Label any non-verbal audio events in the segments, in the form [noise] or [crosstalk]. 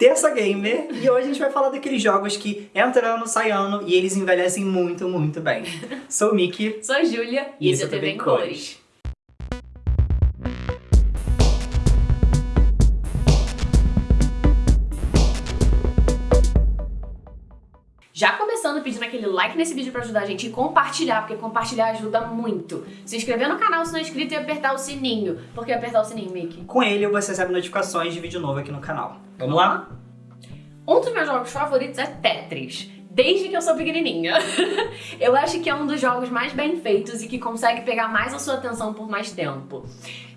Terça Gamer e hoje a gente vai falar daqueles jogos que entram ano, sai ano e eles envelhecem muito, muito bem. [laughs] Sou o Miki. Sou a Júlia e esse é o TV em Cores. Já começando pedindo aquele like nesse vídeo pra ajudar a gente e compartilhar, porque compartilhar ajuda muito. Se inscrever no canal se não é inscrito e apertar o sininho. Por que apertar o sininho, Mickey? Com ele você recebe notificações de vídeo novo aqui no canal. Vamos lá? Um dos meus jogos favoritos é Tetris desde que eu sou pequenininha. [laughs] eu acho que é um dos jogos mais bem feitos e que consegue pegar mais a sua atenção por mais tempo.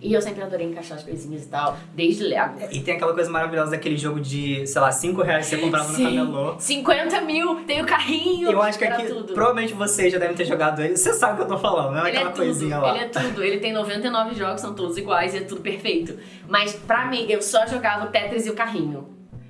E eu sempre adorei encaixar as coisinhas e tal, desde Lego. E tem aquela coisa maravilhosa daquele jogo de, sei lá, 5 reais que você comprava Sim. no camelô. 50 mil, tem o carrinho, Eu acho que aqui, tudo. provavelmente vocês já devem ter jogado ele. Você sabe o que eu tô falando, não é ele aquela é coisinha lá. Ele é tudo, ele tem 99 jogos, são todos iguais e é tudo perfeito. Mas pra mim, eu só jogava o Tetris e o carrinho.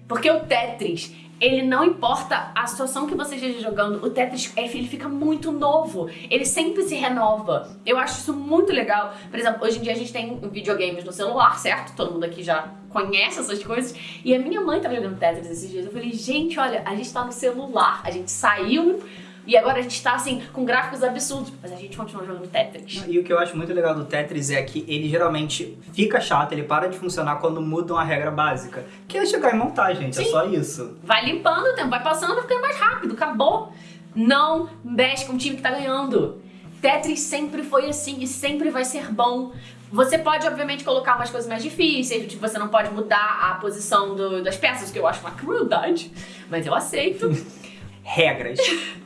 Porque o Tetris, ele não importa a situação que você esteja jogando, o Tetris ele fica muito novo, ele sempre se renova. Eu acho isso muito legal. Por exemplo, hoje em dia a gente tem videogames no celular, certo? Todo mundo aqui já conhece essas coisas. E a minha mãe tava jogando Tetris esses dias. Eu falei, gente, olha, a gente tá no celular, a gente saiu e agora a gente tá assim, com gráficos absurdos, mas a gente continua jogando Tetris. E o que eu acho muito legal do Tetris é que ele geralmente fica chato, ele para de funcionar quando muda uma regra básica. Que é chegar e montar, gente, é Sim. é só isso. Vai limpando o tempo, vai passando, vai ficando mais rápido, acabou. Não mexe com o time que tá ganhando. Tetris sempre foi assim e sempre vai ser bom. Você pode, obviamente, colocar umas coisas mais difíceis, tipo, você não pode mudar a posição do, das peças, que eu acho uma crueldade, mas eu aceito. [laughs] Regras. [laughs]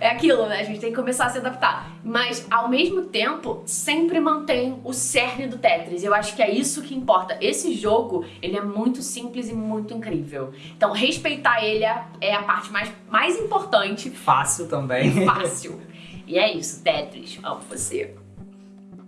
É aquilo, né? A gente tem que começar a se adaptar. Mas, ao mesmo tempo, sempre mantém o cerne do Tetris. Eu acho que é isso que importa. Esse jogo, ele é muito simples e muito incrível. Então, respeitar ele é, é a parte mais, mais importante. Fácil também. Fácil. E é isso, Tetris. Amo você.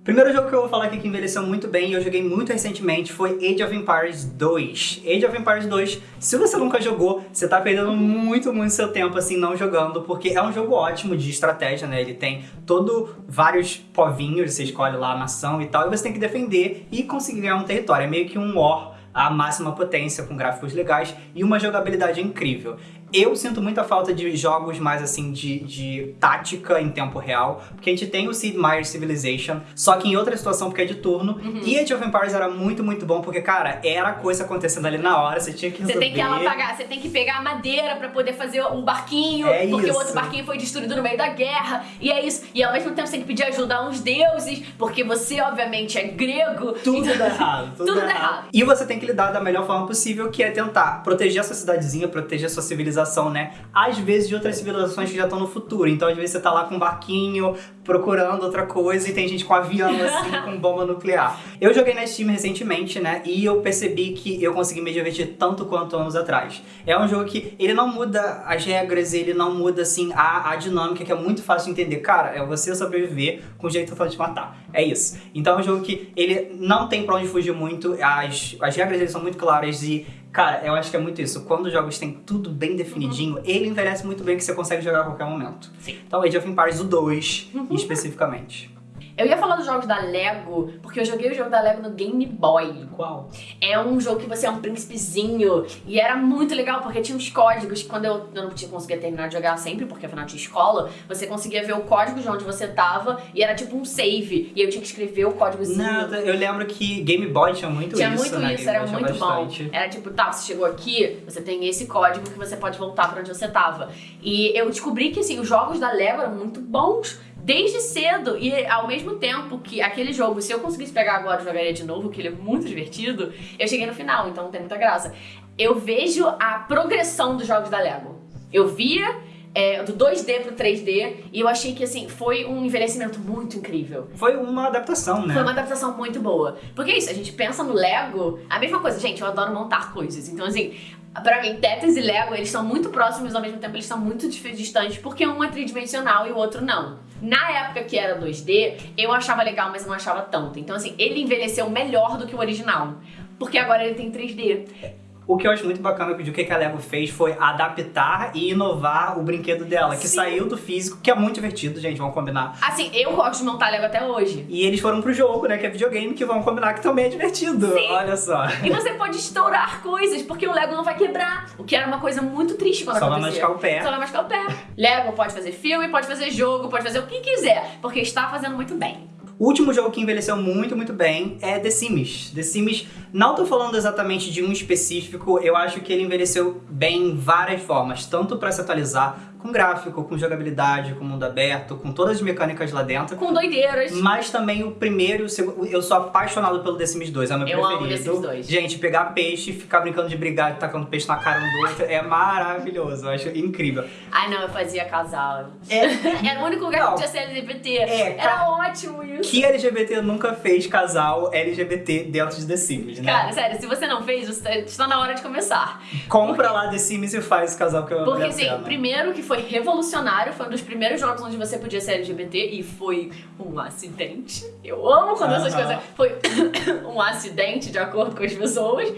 Primeiro jogo que eu vou falar aqui que envelheceu muito bem e eu joguei muito recentemente foi Age of Empires 2. Age of Empires 2, se você nunca jogou, você tá perdendo muito, muito seu tempo assim não jogando, porque é um jogo ótimo de estratégia, né? Ele tem todo vários povinhos, você escolhe lá a nação e tal, e você tem que defender e conseguir ganhar um território. É meio que um war à máxima potência, com gráficos legais e uma jogabilidade incrível. Eu sinto muita falta de jogos mais assim de, de tática em tempo real, porque a gente tem o Sid Meier's Civilization, só que em outra situação porque é de turno, uhum. e Age of Empires era muito, muito bom, porque, cara, era coisa acontecendo ali na hora, você tinha que resolver. Você tem que apagar, você tem que pegar a madeira pra poder fazer um barquinho, é porque isso. o outro barquinho foi destruído no meio da guerra, e é isso. E ao mesmo tempo você tem que pedir ajuda a uns deuses, porque você, obviamente, é grego. Tudo então... errado, tudo, tudo errado. errado. E você tem que lidar da melhor forma possível, que é tentar proteger a sua cidadezinha, proteger a sua civilização civilização, né? Às vezes de outras civilizações que já estão no futuro. Então, às vezes você tá lá com um barquinho procurando outra coisa e tem gente com avião, [laughs] assim, com bomba nuclear. Eu joguei na Steam recentemente, né? E eu percebi que eu consegui me divertir tanto quanto anos atrás. É um jogo que ele não muda as regras, ele não muda, assim, a, a dinâmica, que é muito fácil de entender. Cara, é você sobreviver com o jeito fácil de matar. É isso. Então é um jogo que ele não tem pra onde fugir muito, as, as regras dele são muito claras e Cara, eu acho que é muito isso. Quando os jogos têm tudo bem definidinho, uhum. ele envelhece muito bem que você consegue jogar a qualquer momento. Sim. Então Age of Empires o 2, uhum. especificamente. Eu ia falar dos jogos da Lego, porque eu joguei o jogo da Lego no Game Boy. Qual? É um jogo que você é um príncipezinho. E era muito legal, porque tinha uns códigos. Quando eu, eu não tinha conseguia terminar de jogar sempre, porque afinal tinha escola, você conseguia ver o código de onde você tava e era tipo um save. E eu tinha que escrever o códigozinho. Nada, eu lembro que Game Boy tinha muito tinha isso. Tinha muito isso, era muito bom. Era tipo, tá, você chegou aqui, você tem esse código que você pode voltar pra onde você tava. E eu descobri que assim, os jogos da Lego eram muito bons desde cedo. E ao mesmo tempo que aquele jogo, se eu conseguisse pegar agora e jogaria de novo, que ele é muito divertido, eu cheguei no final, então não tem muita graça. Eu vejo a progressão dos jogos da Lego. Eu via é, do 2D pro 3D, e eu achei que, assim, foi um envelhecimento muito incrível. Foi uma adaptação, né? Foi uma adaptação muito boa. Porque é isso, a gente pensa no Lego, a mesma coisa, gente, eu adoro montar coisas, então, assim, Pra mim, Tetris e Lego, eles são muito próximos, ao mesmo tempo eles são muito distantes, porque um é tridimensional e o outro não. Na época que era 2D, eu achava legal, mas não achava tanto. Então, assim, ele envelheceu melhor do que o original. Porque agora ele tem 3D. O que eu acho muito bacana do que a Lego fez foi adaptar e inovar o brinquedo dela, que Sim. saiu do físico, que é muito divertido, gente, vamos combinar. Assim, eu gosto de montar Lego até hoje. E eles foram pro jogo, né, que é videogame, que vão combinar que também é divertido. Sim. Olha só. E você pode estourar coisas, porque o Lego não vai quebrar. O que era uma coisa muito triste quando Só vai acontecia. machucar o pé. Só vai machucar o pé. Lego pode fazer filme, pode fazer jogo, pode fazer o que quiser, porque está fazendo muito bem. O último jogo que envelheceu muito, muito bem é The Sims. The Sims, não tô falando exatamente de um específico, eu acho que ele envelheceu bem em várias formas, tanto pra se atualizar com gráfico, com jogabilidade, com mundo aberto, com todas as mecânicas lá dentro. Com doideiras. Mas também o primeiro e o segundo. Eu sou apaixonado pelo The Sims 2, é o meu Eu amo preferido. The Sims 2. Gente, pegar peixe, ficar brincando de brigar, tacando peixe na cara um do outro, é maravilhoso. Eu acho incrível. Ai, não, eu fazia casal. É, [laughs] Era o único lugar Não. que podia ser LGBT. É, Era ótimo isso. que LGBT nunca fez casal LGBT dentro de The Sims, né? Cara, sério, se você não fez, você está na hora de começar. Compra lá The Sims e faz casal que eu Porque, assim, primeiro que foi revolucionário, foi um dos primeiros jogos onde você podia ser LGBT e foi um acidente. Eu amo quando essas Aham. coisas. Foi [coughs] um acidente, de acordo com as pessoas.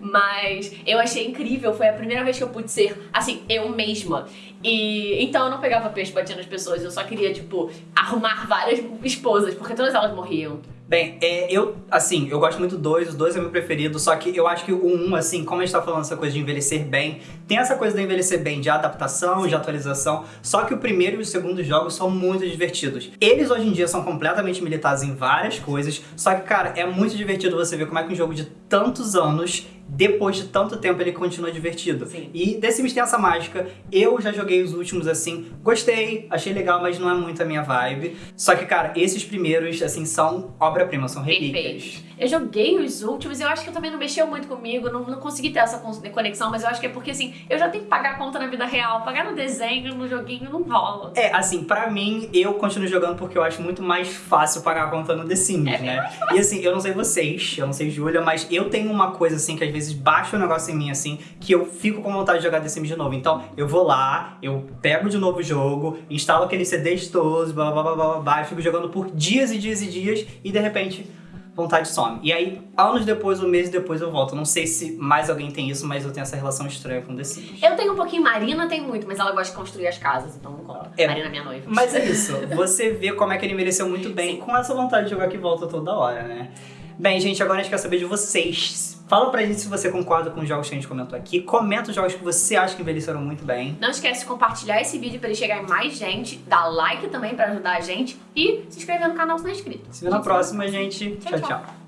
Mas eu achei incrível, foi a primeira vez que eu pude ser, assim, eu mesma. E então eu não pegava peixe batendo nas pessoas, eu só queria, tipo, arrumar várias esposas, porque todas elas morriam. Bem, é, eu, assim, eu gosto muito do 2, o 2 é meu preferido, só que eu acho que o 1, um, assim, como a gente tá falando essa coisa de envelhecer bem, tem essa coisa de envelhecer bem de adaptação, de atualização, só que o primeiro e o segundo jogos são muito divertidos. Eles hoje em dia são completamente militares em várias coisas, só que, cara, é muito divertido você ver como é que um jogo de tantos anos, depois de tanto tempo, ele continua divertido. Sim. E The Sims tem essa mágica, eu já joguei os últimos, assim, gostei, achei legal, mas não é muito a minha vibe. Só que, cara, esses primeiros, assim, são obra-prima, são relíquias. Perfeito. Eu joguei os últimos, eu acho que eu também não mexeu muito comigo, não, não consegui ter essa con- conexão, mas eu acho que é porque assim, eu já tenho que pagar a conta na vida real, pagar no desenho, no joguinho, não rola. É, assim, pra mim, eu continuo jogando porque eu acho muito mais fácil pagar a conta no The Sims, É né? E assim, eu não sei vocês, eu não sei Júlia, mas eu tenho uma coisa assim que às vezes baixa um negócio em mim, assim, que eu fico com vontade de jogar The Sims de novo. Então, eu vou lá, eu pego de novo o jogo, instalo aqueles CDs todos, blá blá blá blá blá, blá, e fico jogando por dias e dias e dias, e de repente. Vontade some. E aí, anos depois, ou meses depois, eu volto. Não sei se mais alguém tem isso, mas eu tenho essa relação estranha com The Sims. Eu tenho um pouquinho, Marina tem muito, mas ela gosta de construir as casas, então não conta. É. Marina é minha noiva. Mas é isso, você vê como é que ele envelheceu muito bem com essa vontade de jogar que volta toda hora, né? Bem, gente, agora a gente quer saber de vocês. Fala pra gente se você concorda com os jogos que a gente comentou aqui. Comenta os jogos que você acha que envelheceram muito bem. Não esquece de compartilhar esse vídeo pra ele chegar em mais gente, dar like também pra ajudar a gente e se inscrever no canal se não é inscrito. Se vê na próxima, gente. Tchau. tchau. tchau.